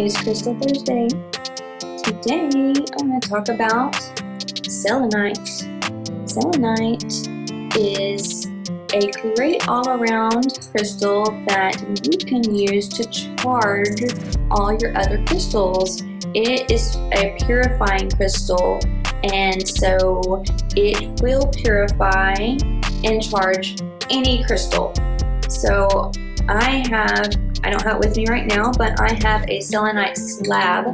It's Crystal Thursday. Today I'm going to talk about selenite. Selenite is a great all-around crystal that you can use to charge all your other crystals. It is a purifying crystal and so it will purify and charge any crystal. So I have, I don't have it with me right now, but I have a selenite slab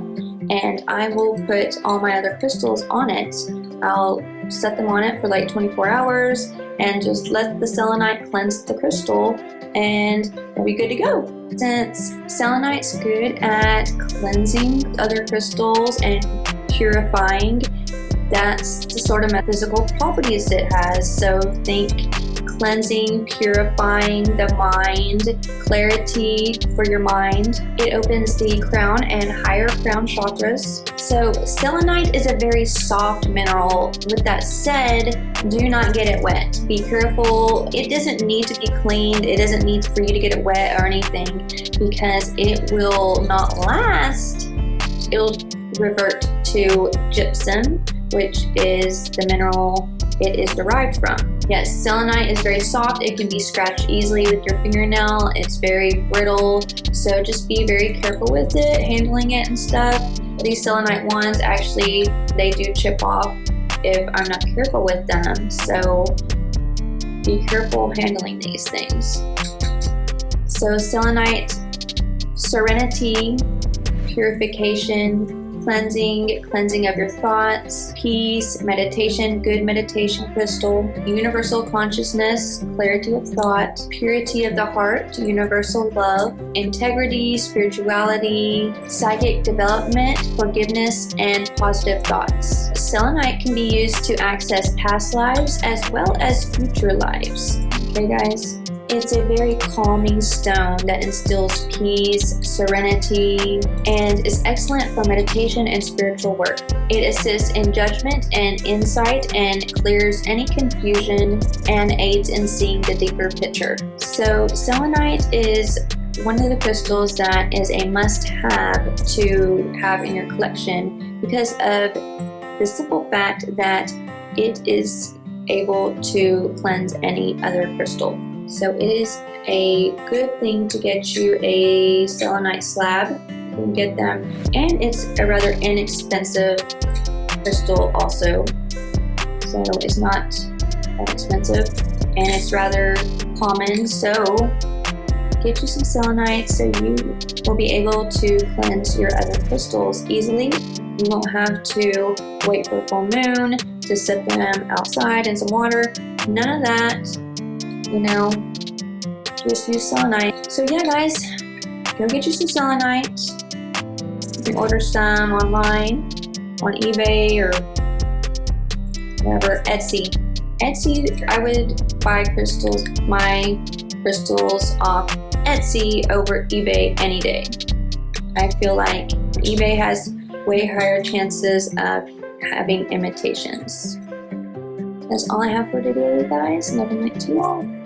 and I will put all my other crystals on it. I'll set them on it for like 24 hours and just let the selenite cleanse the crystal and we'll be good to go. Since selenite's good at cleansing other crystals and purifying, that's the sort of metaphysical properties it has. So think cleansing, purifying the mind, clarity for your mind. It opens the crown and higher crown chakras. So selenite is a very soft mineral. With that said, do not get it wet. Be careful. It doesn't need to be cleaned. It doesn't need for you to get it wet or anything because it will not last. It'll revert to gypsum, which is the mineral it is derived from. Yes, selenite is very soft. It can be scratched easily with your fingernail. It's very brittle, so just be very careful with it, handling it and stuff. These selenite ones, actually, they do chip off if I'm not careful with them, so be careful handling these things. So selenite, serenity, purification, cleansing, cleansing of your thoughts, peace, meditation, good meditation crystal, universal consciousness, clarity of thought, purity of the heart, universal love, integrity, spirituality, psychic development, forgiveness, and positive thoughts. Selenite can be used to access past lives as well as future lives. Okay guys? It's a very calming stone that instills peace, serenity, and is excellent for meditation and spiritual work. It assists in judgment and insight and clears any confusion and aids in seeing the deeper picture. So selenite is one of the crystals that is a must-have to have in your collection because of the simple fact that it is able to cleanse any other crystal. So it is a good thing to get you a selenite slab. You can get them. And it's a rather inexpensive crystal also. So it's not that expensive. And it's rather common. So get you some selenite so you will be able to cleanse your other crystals easily. You won't have to wait for a full moon to set them outside in some water. None of that you know, just use selenite. So yeah, guys, go get you some selenite. You can order some online on eBay or whatever, Etsy. Etsy, I would buy crystals, my crystals off Etsy over eBay any day. I feel like eBay has way higher chances of having imitations. That's all I have for today, guys. And light to you all.